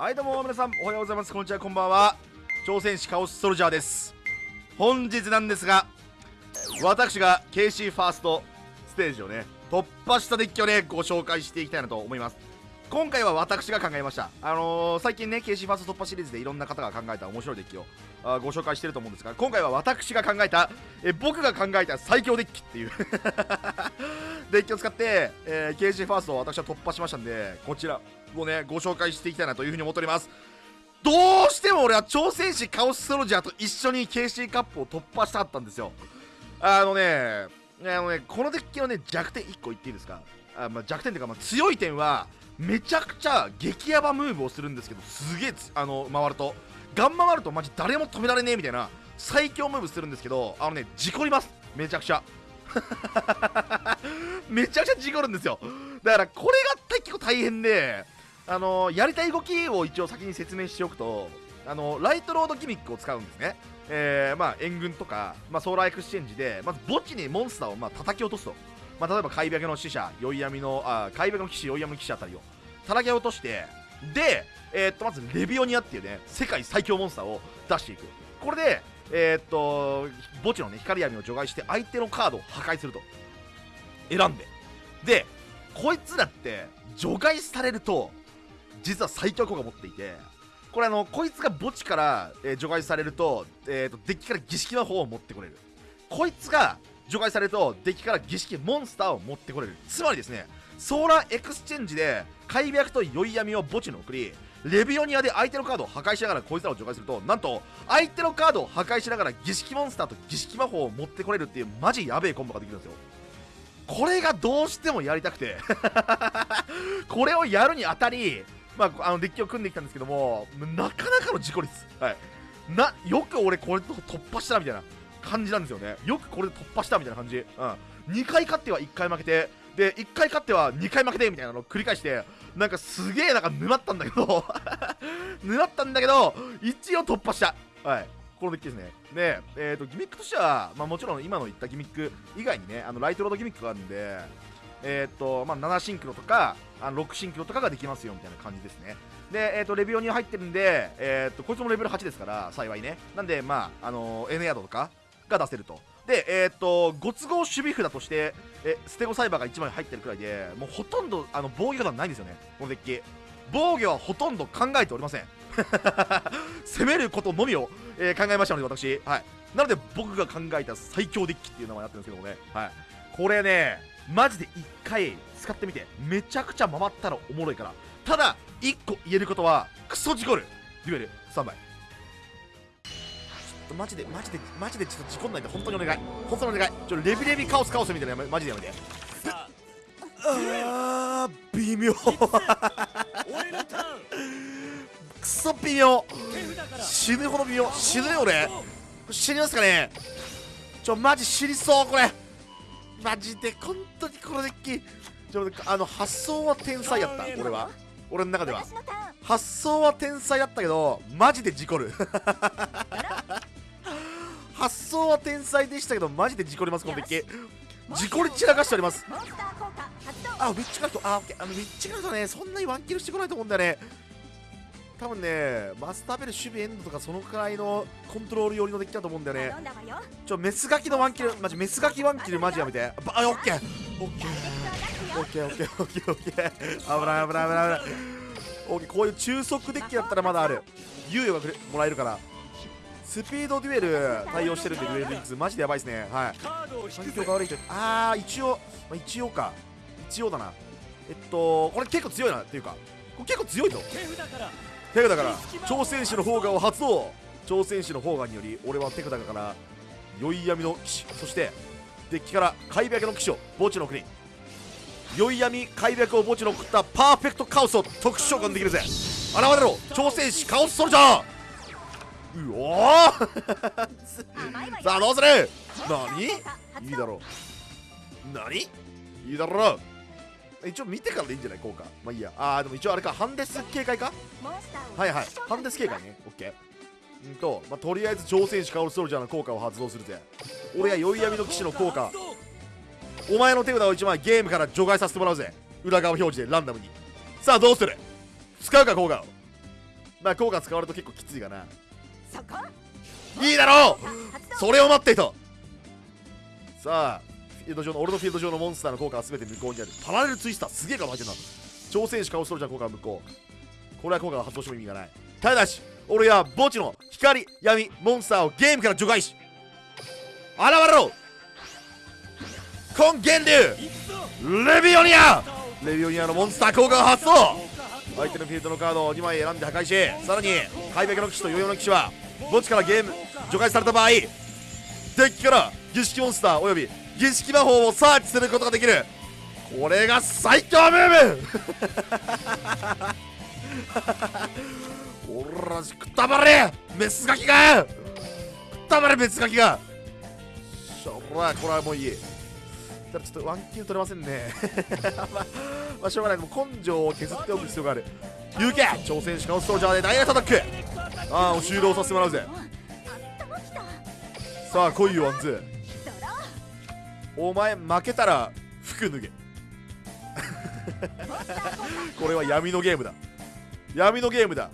はいどうも皆さんおはようございます。こんにちはこんばんは。挑戦士カオスソルジャーです。本日なんですが私が KC ファーストステージをね突破したデッキをねご紹介していきたいなと思います。今回は私が考えました。あのー、最近ね KC ファースト突破シリーズでいろんな方が考えた面白いデッキをあご紹介してると思うんですが今回は私が考えたえ僕が考えた最強デッキっていう。デッキを使って、えー、KC ファーストを私は突破しましたんでこちらをねご紹介していきたいなというふうに思っております。どうしても俺は挑戦士カオスソルジャーと一緒に KC カップを突破したかったんですよ。あのねあのねこのデッキのね弱点1個言っていいですか？あ、まあ、弱点というか、まあ、強い点はめちゃくちゃ激ヤバムーブをするんですけどすげえあの回ると。ガン回るとマジ誰も止められねえみたいな最強ムーブするんですけどあのね事故ります。めちゃくちゃ。めちゃくちゃ事故るんですよ。だからこれが結構大変であのやりたい動きを一応先に説明しておくとあのライトロードギミックを使うんですね、えー、まあ、援軍とか、まあ、ソーラーエクスチェンジでまず墓地にモンスターをまあ叩き落とすと、まあ、例えば開闢の使者宵闇のあ開闢の騎士宵闇の騎士あたりを。叩き落としてで、えー、っとまずレヴィオニアっていうね世界最強モンスターを出していく。これでえー、っと墓地のね光闇を除外して相手のカードを破壊すると。選んで。でこいつらって除外されると実は最強効果持っていてこれあのこいつが墓地から、えー、除外されると,、えーと、デッキから儀式の方を持ってこれる。こいつが除外されるとデッキから儀式モンスターを持ってこれる。つまりですねソーラーエクスチェンジで開闢と宵闇を墓地に送りレヴィオニアで相手のカードを破壊しながらこいつらを除外するとなんと相手のカードを破壊しながら儀式モンスターと儀式魔法を持ってこれるっていうマジやべえコンボができるんですよ。これがどうしてもやりたくて。これをやるにあたりまあ、あのデッキを組んできたんですけどもなかなかの事故率、はい、なよく俺これと突破したみたいな感じなんですよね。よくこれで突破したみたいな感じ、うん、2回勝っては1回負けてで1回勝っては2回負けてみたいなのを繰り返してなんかすげえなんか沼ったんだけど 沼ったんだけど一応突破したはいこのデッキですねで、えーと、ギミックとしては、まあ、もちろん今の言ったギミック以外にねあのライトロードギミックがあるんでえー、っと、まあ、7シンクロとか、あの6シンクロとかができますよみたいな感じですね。で、えー、っと、レビオに入ってるんで、えー、っと、こいつもレベル8ですから、幸いね。なんで、まあ、あのー、N ヤードとかが出せると。で、えー、っと、ご都合守備札として、え、ステゴサイバーが1枚入ってるくらいで、もうほとんど、あの、防御がないんですよね、このデッキ。防御はほとんど考えておりません。攻めることのみを、えー、考えましたので、私。はい。なので、僕が考えた最強デッキっていう名前になってるんですけどもね。はい。これね、マジで1回使ってみてめちゃくちゃ回ったらおもろいからただ1個言えることはクソ事故るデュエル3枚とマジでマジでマジでちょっと事故んないで本当にお願い。本当にお願い。ちょレビレビカオスカオスみたいなマジでやめて。あー微妙。クソ微妙。死ぬほど微妙。死ぬよ俺死にますかね。ちょマジ死にそうこれ。マジで本当にこのデッキ。ちょあの発想は天才やった俺は。俺の中では。発想は天才やったけどマジで事故る発想は天才でしたけどマジで事故りますこのデッキ事故り散らかしております。あウィッチカルト。あオッケー。あのウィッチカルトねそんなにワンキルしてこないと思うんだよね。多分ねマスターベル守備エンドとかそのくらいのコントロール寄りのデッキだと思うんだよね。ちょメスガキのワンキルマジメスガキワンキルマジやめて。あオッケー。オッケー。オッケーオッケーオッケーオッケー危ない危ない危ない危ない。オッケーこういう中速デッキだったらまだある。猶予がもらえるからスピードデュエル対応してるんでデュエル率マジでやばいですね。はい。環境が悪いとああ一応、まあ、一応か。一応だな。えっとこれ結構強いなっていうか。これ結構強いぞ。手札から。挑戦士の方がを発動。挑戦士の方がにより俺は手札から宵闇の騎士。そしてデッキから開白の騎士を墓地の国。宵闇開白を墓地の送ったパーフェクトカオスを特殊召喚できるぜ。現れろ。挑戦士カオスソルジャー。うおさあどうする何いいだろう。何？いいだろう。一応見てからでいいんじゃない？効果まあいいや。あーでも一応あれか。ハンデス警戒か？はいはい。ハンデス警戒ね。オッケー。うんと、まあ、とりあえず挑戦士カオルソルジャーの効果を発動するぜ。俺は宵闇の騎士の効果。お前の手札を1枚ゲームから除外させてもらうぜ。裏側表示でランダムに。さあどうする？使うか効果をまあ効果使われると結構きついかないいだろう！それを待っていた。さあフィールド上の俺のフィールド上のモンスターの効果は全て無効にある。パラレルツイスターすげえから入ってるな挑戦士カオスソルジャーの効果は無効。これは効果が発動しても意味がない。ただし俺は墓地の光闇モンスターをゲームから除外し現れろ！根源流レビオニア！レビオニアのモンスター効果が発動相手のフィールドのカードを2枚選んで破壊しさらに開幕の騎士とヨーヨーの騎士は墓地からゲーム除外された場合デッキから儀式モンスターおよび儀式魔法をサーチすることができる。これが最強ムーブ。おらしくったばれメスガキが。くったばれメスガキが。しょらこれはもういいただちょっとワンキル取れませんね。まあ、しょうがない。でも根性を削っておく必要がある。行け超戦士カオスソルジャーでダイレクトアタックああもう終了させてもらうぜ。さあ来いよワンズお前負けたら服脱げ。これは闇のゲームだ。闇のゲームだ。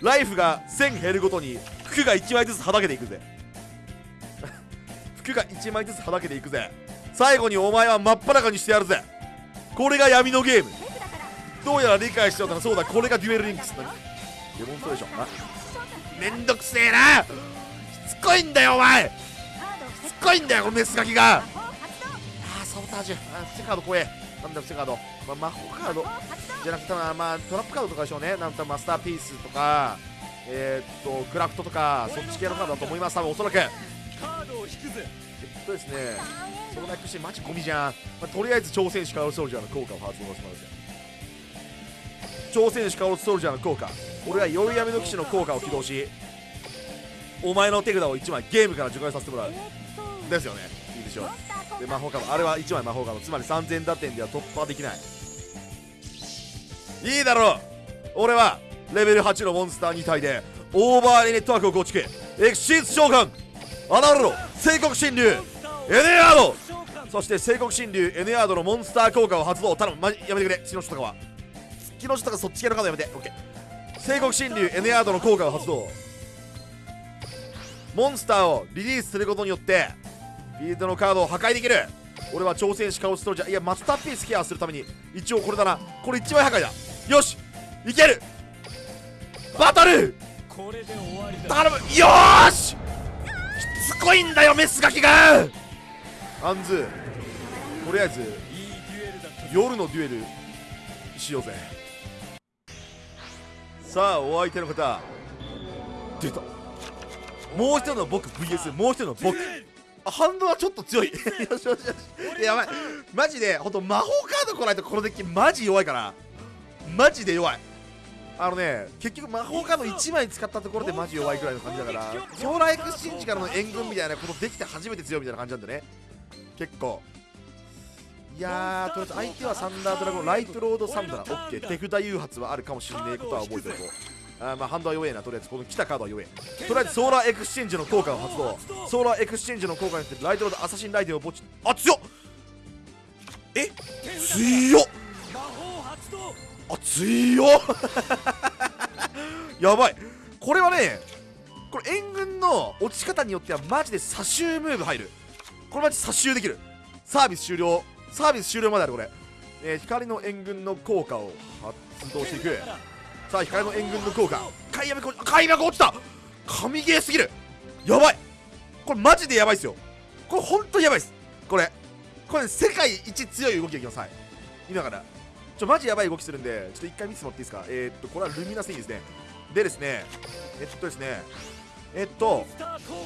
ライフが1000減るごとに服が1枚ずつはだけていくぜ。服が1枚ずつはだけていくぜ。最後にお前は真っ裸にしてやるぜ。これが闇のゲーム。どうやら理解しようかな。そうだこれがデュエルリンクスだ。デモンストレーションあめんどくせえな。しつこいんだよお前。しつこいんだよこのメスガキが。魔法発動あサボタージュ。あー伏せカード怖え。なんだ伏せカード、まあ、魔法カード。じゃなくてまあトラップカードとかでしょうね。なんとマスターピースとか。えー、っとクラフトとかそっち系のカードだと思います多分おそらく。カードを引くぜとですね。そのなくしてマジゴミじゃん、まあ、とりあえず挑戦士カオルソルジャーの効果を発動します挑戦士カオルソルジャーの効果俺は宵闇の騎士の効果を起動しお前の手札を1枚ゲームから除外させてもらうですよねいいでしょうで魔法カードあれは1枚魔法カードつまり3000打点では突破できないいいだろう俺はレベル8のモンスター2体でオーバーネットワークを構築エクシーズ召喚現れろ聖国神竜エネアード。そして聖国神竜エネアードのモンスター効果を発動。頼むマジやめてくれ。月の人とかは。月の人とかそっち系のカードやめて。オッケー聖国神竜エネアードの効果を発動。モンスターをリリースすることによってフィールドのカードを破壊できる。俺は挑戦士カオストロジャーいやマスターピースケアするために一応これだな。これ一枚破壊だ。よしいける。バトル。これで終わりだ。頼む。よーし。しつこいんだよメスガキがアンズとりあえず夜のデュエルしようぜ。さあお相手の方出た。もう一人の僕 VS もう一人の僕。あ反応はちょっと強い。よしよしよしいややばい。マジでほんと魔法カード来ないとこのデッキマジ弱いから。マジで弱い。あのね結局魔法カード1枚使ったところでマジ弱いくらいの感じだからソーラーエクスチェンジからの援軍みたいなことできて初めて強いみたいな感じなんでね結構。いやーとりあえず相手はサンダードラゴンライトロードサンダー。オッケー。手札誘発はあるかもしれないことは覚えておこうあーまあハンドは弱えなとりあえず。この来たカードは弱え。とりあえずソーラーエクスチェンジの効果を発動。ソーラーエクスチェンジの効果によってライトロードアサシンライデンを墓地あ強っ。え？強っ。あ強っ。やばい。これはねこれ援軍の落ち方によってはマジでサ終ムーブ入るこれマジサ終できる。サービス終了。サービス終了まであるこれ、えー光の援軍の効果を発動していく。さあ光の援軍の効果。開幕開幕落ちた。神ゲーすぎる。やばい。これマジでやばいっすよ。これ本当にやばいっす。これ。これ、ね、世界一強い動きがいきますはい。今から。ちょマジやばい動きするんでちょっと一回見てもらっていいですか？えー、っとこれはルミナスいいですね。でですねえっとですねえっと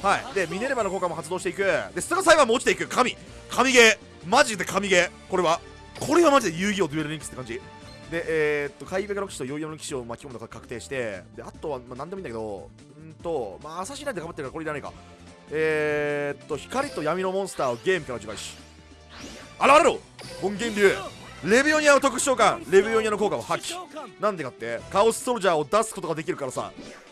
はい。でミネルヴァの効果も発動していく。でスターサイバーも落ちていく。神。神ゲー。マジで神ゲー。これは。これはマジで遊戯王デュエルリンクスって感じ。でえー、っと海ベガの騎士とヨーヨの騎士を巻き込むのが確定して。であとは、まあ、何でもいいんだけどうんとまあアサシンライト頑張ってるからこれいらないか。えー、っと光と闇のモンスターをゲームから除外し。現れろ本源流。レビオニアの特殊召喚。レビオニアの効果を発揮なんでかって。カオスソルジャーを出すことができるからさ。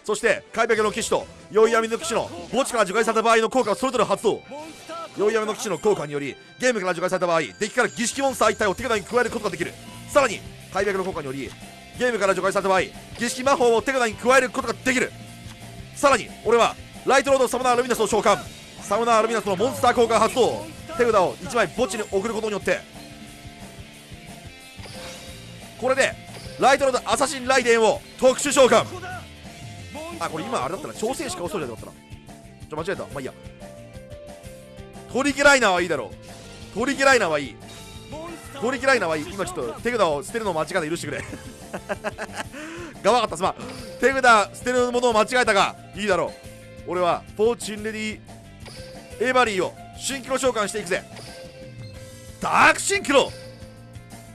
そして海白の騎士と酔い闇の騎士の墓地から除外された場合の効果をそれぞれ発動。モンスター効果酔い闇の騎士の効果によりゲームから除外された場合デッキから儀式モンスター1体を手札に加えることができる。さらに海白の効果によりゲームから除外された場合儀式魔法を手札に加えることができる。さらに俺はライトロードサムナールミナスを召喚。サムナールミナスのモンスター効果発動。手札を1枚墓地に送ることによって。これでライトロードアサシンライデンを特殊召喚。あこれ今あれだったな。挑戦しか恐れなかったな。ちょ間違えた。まあいいや。トリケライナーはいいだろう。トリケライナーはいい。トリケライナーはいい。今ちょっと手札を捨てるのを間違えて許してくれ。が悪かった、すまん手札捨てるものを間違えたがいいだろう。俺はフォーチュンレディエヴァリーをシンクロ召喚していくぜ。ダークシンクロ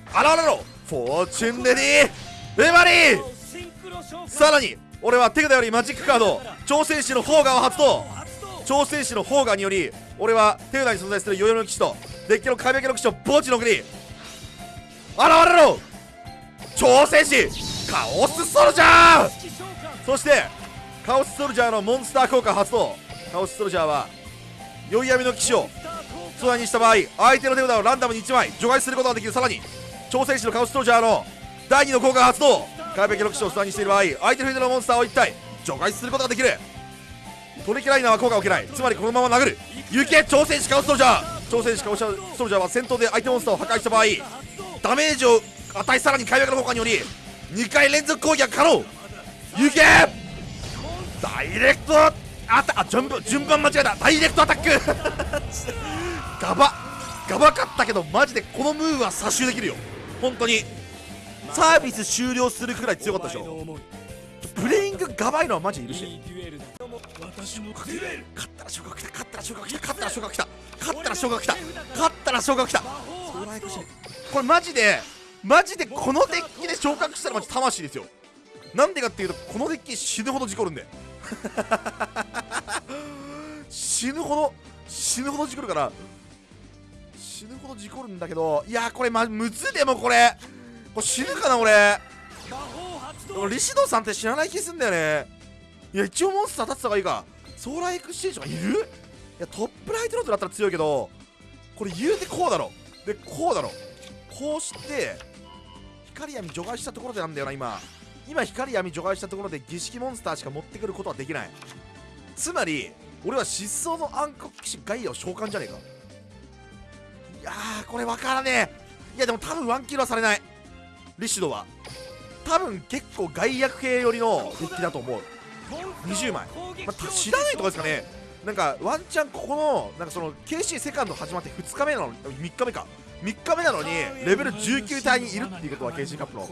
現れろフォーチュンレディエヴァリー。さらに俺は手札よりマジックカード挑戦士のフォーガーを発動。挑戦士のフォーガーにより俺は手札に存在するヨヨの騎士とデッキの壁開けの騎士を墓地の国。現れろ！挑戦士カオスソルジャー！そしてカオスソルジャーのモンスター効果発動。カオスソルジャーは宵闇の騎士を素材にした場合相手の手札をランダムに1枚除外することができる。さらに挑戦士のカオスソルジャーの第2の効果発動。壁壁の騎士を素材にしている場合相手のフィールドのモンスターを1体除外することができる。トリケライナーは効果を受けない。つまりこのまま殴る。行け挑戦士カオスソルジャー。挑戦士カオスソルジャーは戦闘で相手モンスターを破壊した場合ダメージを与えさらに開幕の効果により2回連続攻撃が可能。行け！ダイレクトアタあ順番順番間違えた。ダイレクトアタック。ガバガバかったけどマジでこのムーブは差しできるよ。本当に。サービス終了するくらい強かったでしょ。プレイングガバいのはマジ許し勝ったら昇格来た勝ったら昇格来た勝ったら昇格来た勝ったら昇格来た勝ったら昇格来た。これマジでマジでこのデッキで昇格したらマジ魂ですよ。なんでかっていうとこのデッキ死ぬほど事故るんで。死ぬほど死ぬほど事故るから。死ぬほど事故るんだけどいやこれまむずでもこれこれ死ぬかな俺でもリシドさんって知らない気すんだよね。いや一応モンスター立ってた方がいいか。ソーラーエクスチェンジとかいる？いやトップライトロードだったら強いけどこれ言うてこうだろ。でこうだろ。こうして光闇除外したところでなんだよな今。今光闇除外したところで儀式モンスターしか持ってくることはできない。つまり俺は失踪の暗黒騎士ガイアを召喚じゃねえか。いやーこれわからねえ。いやでも多分ワンキルはされない。リシドは多分結構外役系寄りのデッキだと思う、20枚。まあ、た知らないとかですかね。なんかワンチャンここのなんかその KC セカンド始まって2日目なの3日目か。3日目なのにレベル19体にいるっていうことは KC カップの。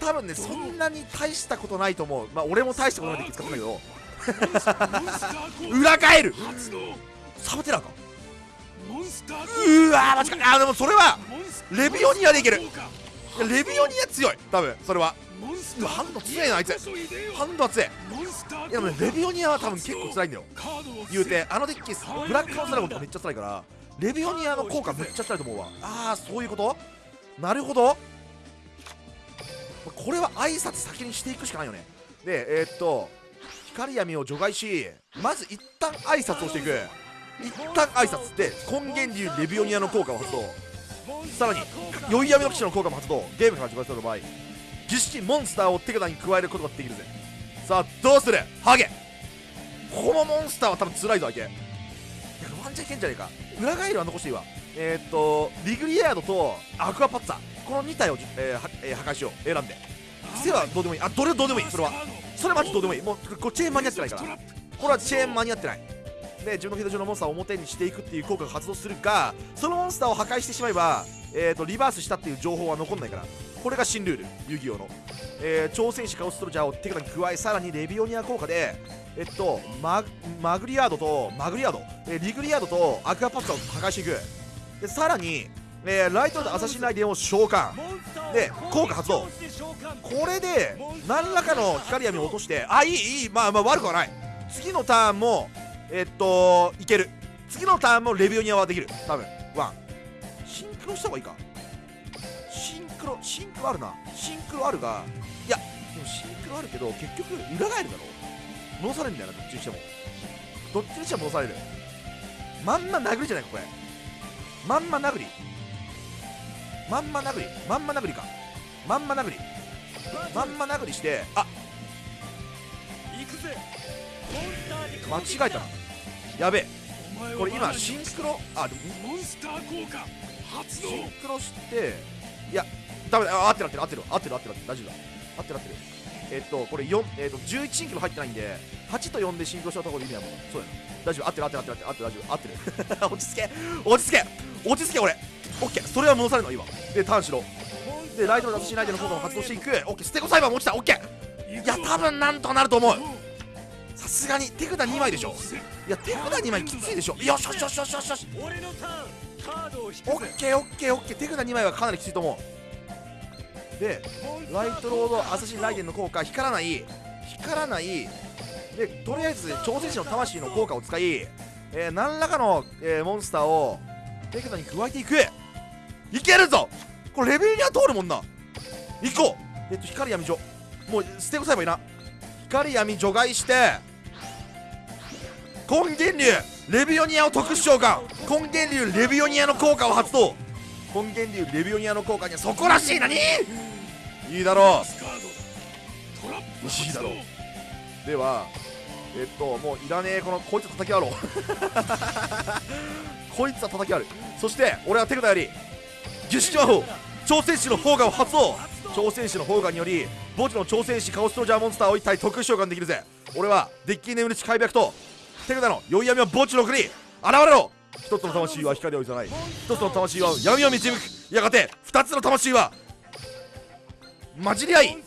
多分ねそんなに大したことないと思う。まあ俺も大したことないって使ったんだけど。裏返る。サブテラーか。うわーマジか。あでもそれはレビオニアでいけるレビオニア強い。多分それは。ハンド強いなあいつ。ハンドは強い。いやでもねレビオニアは多分結構辛いんだよ。言うてあのデッキブラックハウスドラゴンとかめっちゃ辛いからレビオニアの効果めっちゃ辛いと思うわ。ああそういうこと？なるほど。これは挨拶先にしていくしかないよね。でえーっと光闇を除外しまず一旦挨拶をしていく。一旦挨拶。で根源流レビオニアの効果を発動さらに酔い闇の騎士の効果も発動。ゲームから除外された場合儀式モンスターを手札に加えることができるぜ。さあどうする？ハゲ。このモンスターは多分辛いぞ相手ワンチャンいけんじゃねえか。裏返りは残していいわえー、っとリグリアードとアクアパッツァ。この2体を、えーはえー破壊しよう。選んで。癖はどうでもいい。あどれどうでもいい。それは。それマジどうでもいい。もうこれチェーン間に合ってないから。これはチェーン間に合ってない。で自分のフィールド上のモンスターを表にしていくっていう効果が発動するがそのモンスターを破壊してしまえば、えー、とリバースしたっていう情報は残んないからこれが新ルール遊戯王の、えー挑戦士カオストロジャーを手札に加えさらにレビオニア効果でえっとママグリアードとマグリアード、えーリグリアードとアクアパッツァを破壊していく。でさらに、えーライトアサシンライデンを召喚。で効果発動。これで何らかの光闇を落としてあいいいいまあまあ悪くはない。次のターンもえっといける。次のターンもレビオニアはできる。多分。ワン。シンクロした方がいいか。シンクロシンクロあるな。シンクロあるがいやでもシンクロあるけど結局裏返るだろ。戻されるんだよなどっちにしても。どっちにしても戻される。まんま殴りじゃないかこれ。まんま殴り。まんま殴り。まんま殴りか。まんま殴り。まんま殴りしてあ間違えたなやべえ。これ今シンクロあでもモンスター効果発動。シンクロしていやダメだ。あ合ってる合ってる合ってる合ってる合ってる大丈夫だ。合ってる合ってる。えっとこれ4えっと11シンクロ入ってないんで8と4でシンクロしたところで意味ないもんそうやな。大丈夫合ってる合ってる合ってる合ってる合ってる合ってる。落ち着け。落ち着け。落ち着け俺オッケー。それは戻されるの今。でターンしろでライトの出しないでの効果を発動していく。オッケー。ステゴサイバーも落ちた。オッケー。いや多分なんとかなると思うさすがに手札2枚でしょ？いや手札2枚きついでしょ？よしよしよしよしよしよしオッケーオッケーオッケー。手札2枚はかなりきついと思う。でライトロードアサシンライデンの効果光らない。光らない。でとりあえず挑戦者の魂の効果を使い、えー何らかの、えーモンスターを手札に加えていく。いけるぞ！これレベルには通るもんな。行こう！えっと光闇除もう捨てこさえばいいな光闇除外して根源流レビオニアを特殊召喚。根源流レビオニアの効果を発動。根源流レビオニアの効果にはそこらしい何いいだろスカードだトラップいいだろう。ではえっともういらねえこのこいつ叩き割ろう。こいつは叩き割る。そして俺は手札よりギュッシュ魔法挑戦士の砲火を発動。挑戦士の砲火により墓地の挑戦士カオストロジャーモンスターを一体特殊召喚できるぜ。俺はデッキ眠る地開闢と手札の宵闇を墓地の奥に現れろ。一つの魂は光を許さない。一つの魂は闇を導く。やがて二つの魂は混じり合い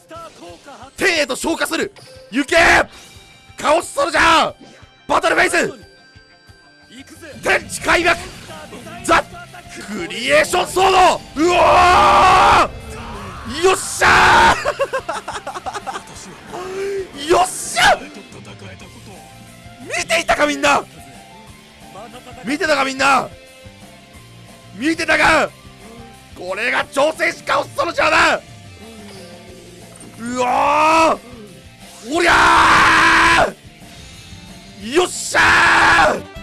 天へと昇華する。行け!カオスソルジャー!バトルフェイス!行くぜ。天地開闢ザククリエーションソード!うわーよっしゃー！よっしゃ見ていたかみんな！見てたかみんな！見てたか！これが挑戦士カオスソルジャーだうわー！おりゃー！よっしゃー！